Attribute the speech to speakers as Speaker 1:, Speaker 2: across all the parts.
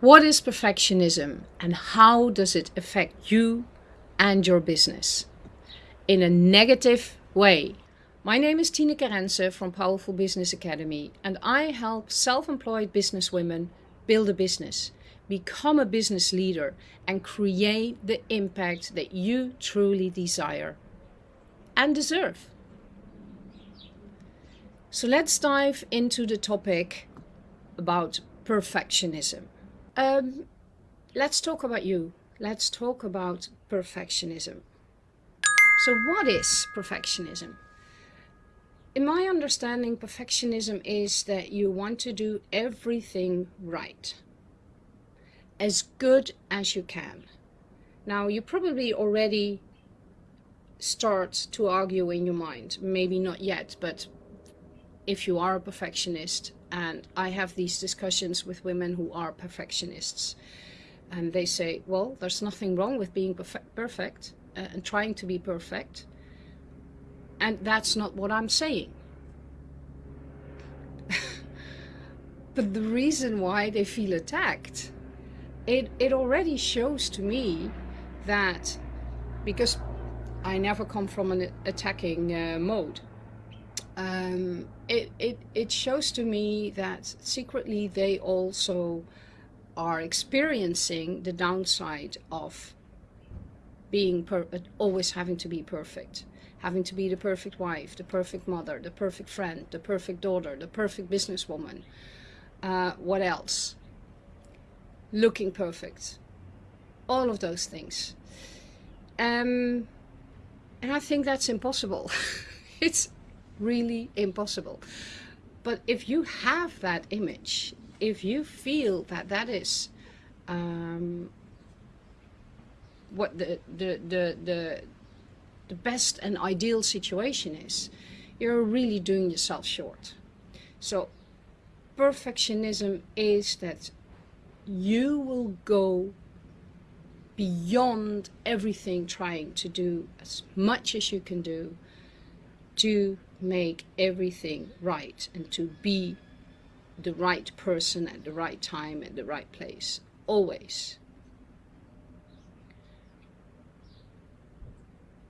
Speaker 1: What is perfectionism and how does it affect you and your business? In a negative way. My name is Tineke Rense from Powerful Business Academy and I help self-employed businesswomen build a business, become a business leader and create the impact that you truly desire and deserve. So let's dive into the topic about perfectionism. Um, let's talk about you. Let's talk about perfectionism. So what is perfectionism? In my understanding, perfectionism is that you want to do everything right. As good as you can. Now, you probably already start to argue in your mind. Maybe not yet, but if you are a perfectionist, and I have these discussions with women who are perfectionists. And they say, well, there's nothing wrong with being perfect uh, and trying to be perfect. And that's not what I'm saying. but the reason why they feel attacked, it, it already shows to me that because I never come from an attacking uh, mode, um, it, it, it shows to me that secretly they also are experiencing the downside of being always having to be perfect. Having to be the perfect wife the perfect mother the perfect friend the perfect daughter the perfect businesswoman. Uh, what else? Looking perfect. All of those things. Um, and I think that's impossible. It's really impossible. But if you have that image, if you feel that that is um, what the, the, the, the, the best and ideal situation is, you're really doing yourself short. So perfectionism is that you will go beyond everything trying to do as much as you can do to make everything right and to be the right person at the right time at the right place always.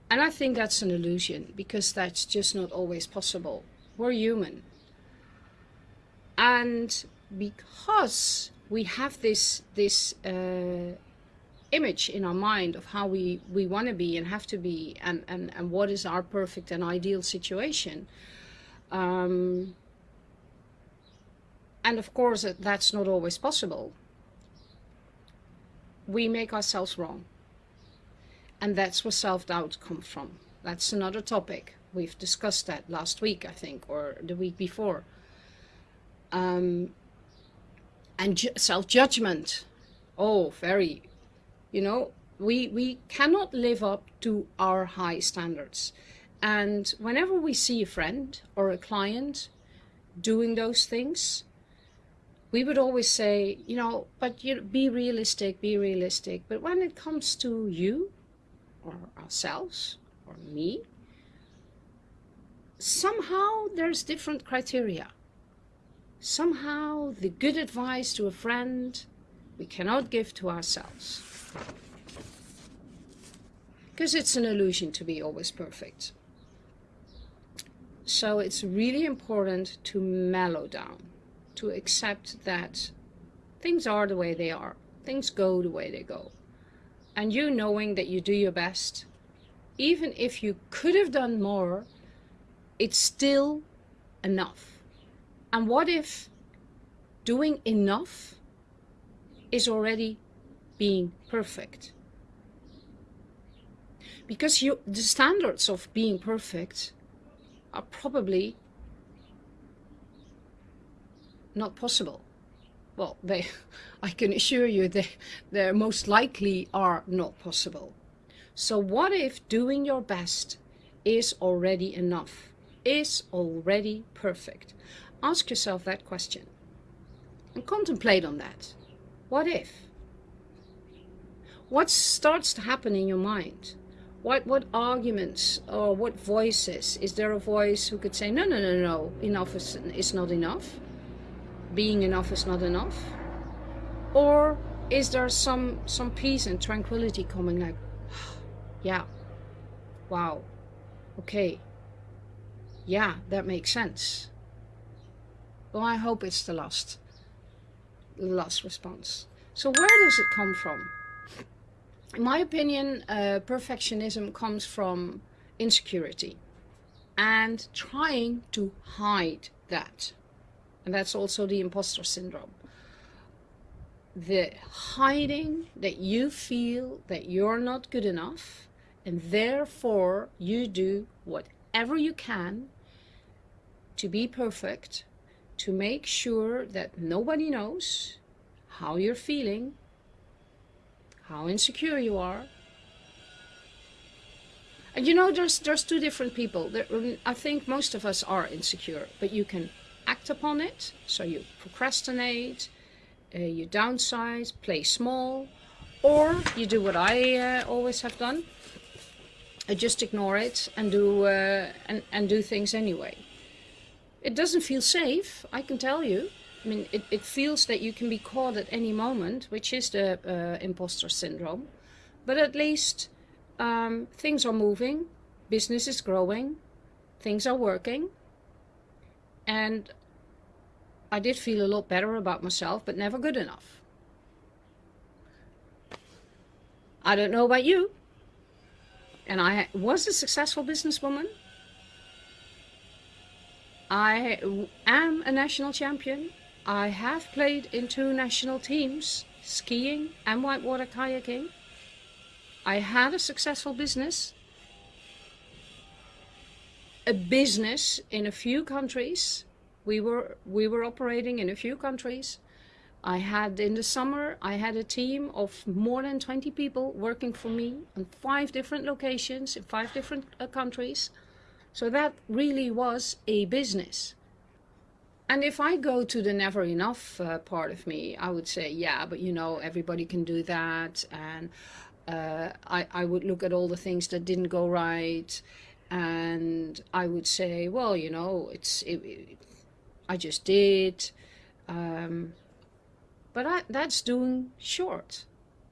Speaker 1: And I think that's an illusion because that's just not always possible. We're human. And because we have this this uh, image in our mind of how we, we want to be and have to be and, and, and what is our perfect and ideal situation. Um, and of course, that's not always possible. We make ourselves wrong. And that's where self-doubt comes from. That's another topic. We've discussed that last week, I think, or the week before. Um, and self-judgment. Oh, very, you know, we, we cannot live up to our high standards. And whenever we see a friend or a client doing those things, we would always say, you know, but you be realistic, be realistic. But when it comes to you or ourselves or me, somehow there's different criteria. Somehow the good advice to a friend we cannot give to ourselves. Because it's an illusion to be always perfect. So it's really important to mellow down, to accept that things are the way they are. Things go the way they go. And you knowing that you do your best, even if you could have done more, it's still enough. And what if doing enough is already being perfect. Because you, the standards of being perfect are probably not possible. Well, they, I can assure you they, they most likely are not possible. So what if doing your best is already enough, is already perfect? Ask yourself that question and contemplate on that. What if? What starts to happen in your mind? What, what arguments or what voices? Is there a voice who could say, no, no, no, no, enough is, is not enough? Being enough is not enough? or is there some some peace and tranquility coming like yeah wow okay yeah that makes sense well I hope it's the last last response so where does it come from in my opinion uh, perfectionism comes from insecurity and trying to hide that. And that's also the imposter syndrome. The hiding that you feel that you're not good enough and therefore you do whatever you can to be perfect to make sure that nobody knows how you're feeling how insecure you are and you know there's there's two different people there, I think most of us are insecure but you can act upon it so you procrastinate uh, you downsize, play small, or you do what I uh, always have done. I just ignore it and do uh, and, and do things anyway. It doesn't feel safe, I can tell you. I mean, it, it feels that you can be caught at any moment, which is the uh, imposter syndrome. But at least um, things are moving, business is growing, things are working. And I did feel a lot better about myself, but never good enough. I don't know about you. And I was a successful businesswoman. I am a national champion. I have played in two national teams, skiing and whitewater kayaking. I had a successful business. A business in a few countries we were we were operating in a few countries. I had in the summer I had a team of more than 20 people working for me in five different locations in five different uh, countries. So that really was a business. And if I go to the never enough uh, part of me, I would say, yeah, but you know, everybody can do that. And uh, I, I would look at all the things that didn't go right. And I would say, well, you know, it's it, it, I just did. Um, but I, that's doing short.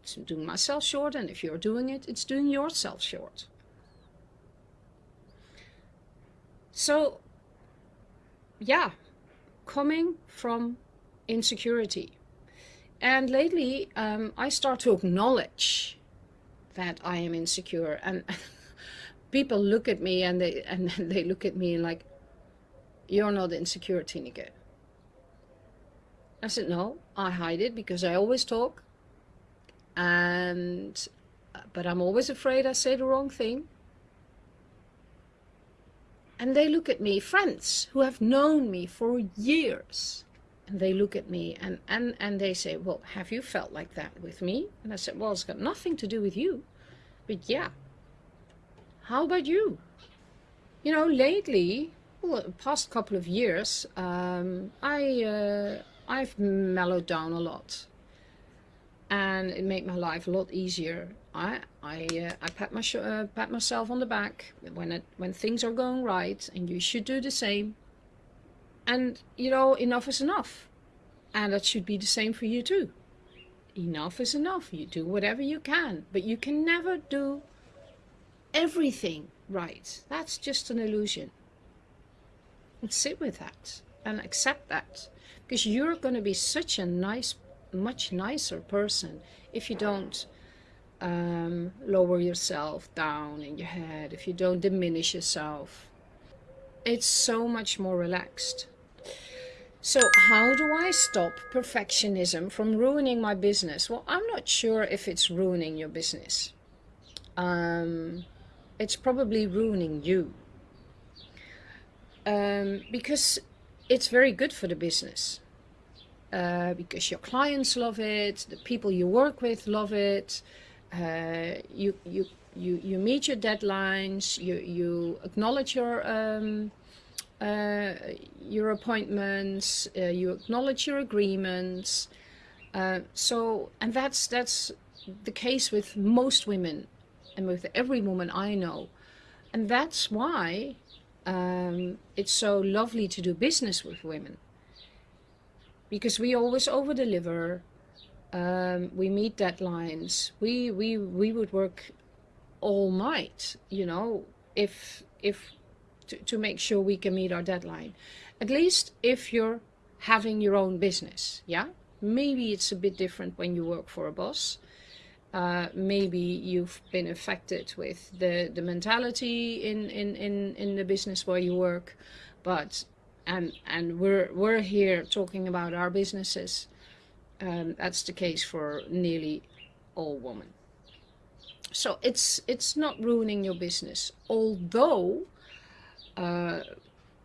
Speaker 1: It's doing myself short, and if you're doing it, it's doing yourself short. So, yeah, coming from insecurity. And lately, um, I start to acknowledge that I am insecure, and people look at me and they and they look at me like, you're not insecure, Tineke. I said, no, I hide it because I always talk. And, but I'm always afraid I say the wrong thing. And they look at me, friends who have known me for years. And they look at me and, and, and they say, well, have you felt like that with me? And I said, well, it's got nothing to do with you. But yeah, how about you? You know, lately well, past couple of years, um, I, uh, I've mellowed down a lot. And it made my life a lot easier. I, I, uh, I pat, my uh, pat myself on the back when, it, when things are going right, and you should do the same. And, you know, enough is enough. And that should be the same for you too. Enough is enough. You do whatever you can, but you can never do everything right. That's just an illusion and sit with that and accept that because you're going to be such a nice much nicer person if you don't um, lower yourself down in your head. If you don't diminish yourself it's so much more relaxed. So how do I stop perfectionism from ruining my business? Well I'm not sure if it's ruining your business. Um, it's probably ruining you. Um, because it's very good for the business. Uh, because your clients love it, the people you work with love it, uh, you, you, you, you meet your deadlines, you, you acknowledge your, um, uh, your appointments, uh, you acknowledge your agreements. Uh, so, and that's, that's the case with most women and with every woman I know. And that's why um, it's so lovely to do business with women because we always over deliver Um, we meet deadlines. We, we, we would work all night, you know, if, if, to, to make sure we can meet our deadline. At least if you're having your own business, yeah? Maybe it's a bit different when you work for a boss. Uh, maybe you've been affected with the, the mentality in, in, in, in the business where you work. But, and, and we're, we're here talking about our businesses. Um, that's the case for nearly all women. So it's, it's not ruining your business. Although, uh,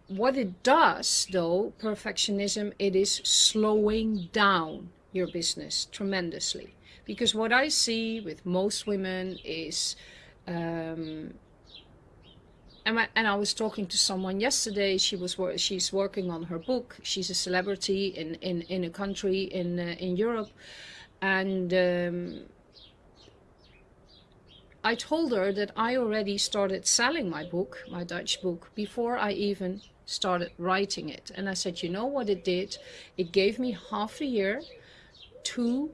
Speaker 1: what it does though, perfectionism, it is slowing down your business tremendously. Because what I see with most women is, um, and, I, and I was talking to someone yesterday, she was she's working on her book. She's a celebrity in, in, in a country in, uh, in Europe. And um, I told her that I already started selling my book, my Dutch book, before I even started writing it. And I said, you know what it did? It gave me half a year to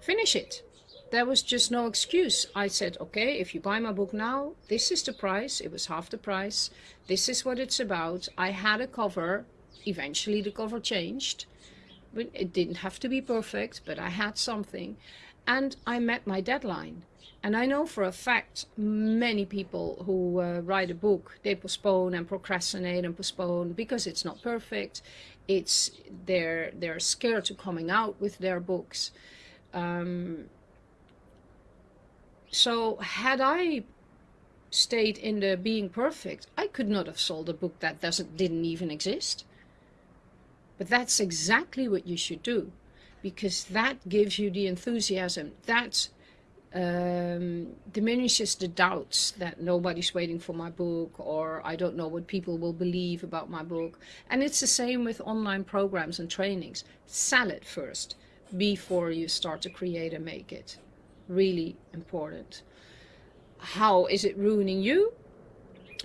Speaker 1: finish it. There was just no excuse. I said, okay, if you buy my book now, this is the price. It was half the price. This is what it's about. I had a cover. Eventually the cover changed. It didn't have to be perfect, but I had something. And I met my deadline. And I know for a fact many people who uh, write a book, they postpone and procrastinate and postpone because it's not perfect. It's they're they're scared to coming out with their books. Um, so had I stayed in the being perfect, I could not have sold a book that doesn't didn't even exist. But that's exactly what you should do because that gives you the enthusiasm. That um, diminishes the doubts that nobody's waiting for my book or I don't know what people will believe about my book. And it's the same with online programs and trainings. Sell it first before you start to create and make it. Really important. How is it ruining you?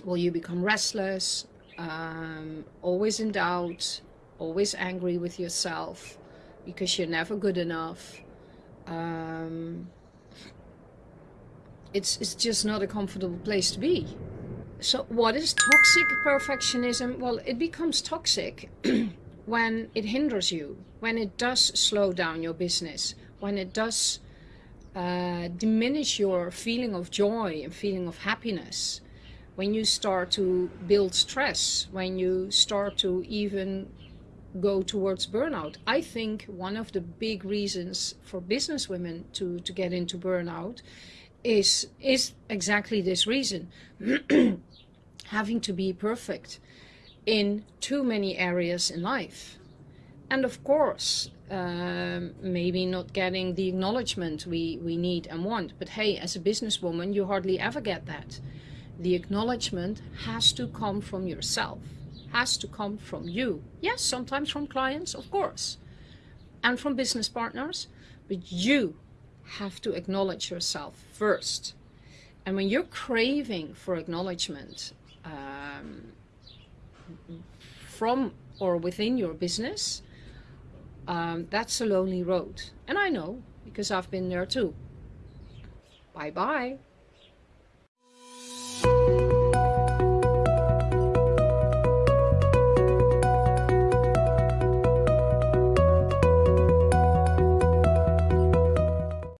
Speaker 1: Will you become restless, um, always in doubt, always angry with yourself because you're never good enough. Um, it's, it's just not a comfortable place to be. So what is toxic perfectionism? Well, it becomes toxic when it hinders you, when it does slow down your business, when it does uh, diminish your feeling of joy and feeling of happiness, when you start to build stress, when you start to even go towards burnout. I think one of the big reasons for business women to, to get into burnout is is exactly this reason having to be perfect in too many areas in life and of course um, maybe not getting the acknowledgement we we need and want. But hey as a businesswoman you hardly ever get that. The acknowledgement has to come from yourself has to come from you. Yes sometimes from clients of course and from business partners but you have to acknowledge yourself first. And when you're craving for acknowledgement um, from or within your business, um, that's a lonely road. And I know because I've been there too. Bye bye.